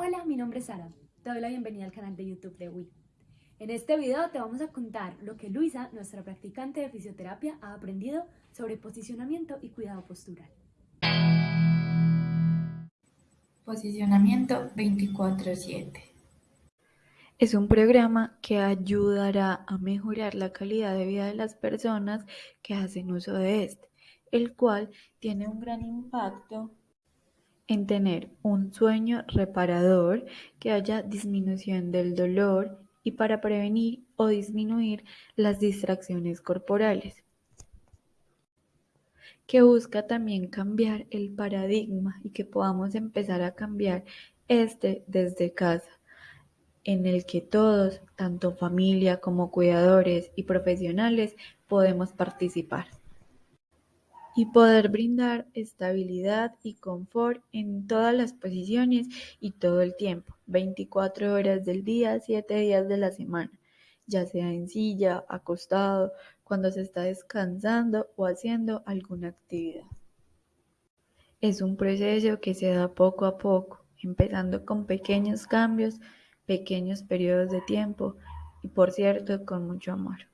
Hola, mi nombre es Sara. Te doy la bienvenida al canal de YouTube de Wii. En este video te vamos a contar lo que Luisa, nuestra practicante de fisioterapia, ha aprendido sobre posicionamiento y cuidado postural. Posicionamiento 24-7 es un programa que ayudará a mejorar la calidad de vida de las personas que hacen uso de este, el cual tiene un gran impacto en tener un sueño reparador, que haya disminución del dolor y para prevenir o disminuir las distracciones corporales que busca también cambiar el paradigma y que podamos empezar a cambiar este desde casa, en el que todos, tanto familia como cuidadores y profesionales, podemos participar y poder brindar estabilidad y confort en todas las posiciones y todo el tiempo, 24 horas del día, 7 días de la semana, ya sea en silla, acostado, cuando se está descansando o haciendo alguna actividad. Es un proceso que se da poco a poco, empezando con pequeños cambios, pequeños periodos de tiempo y por cierto con mucho amor.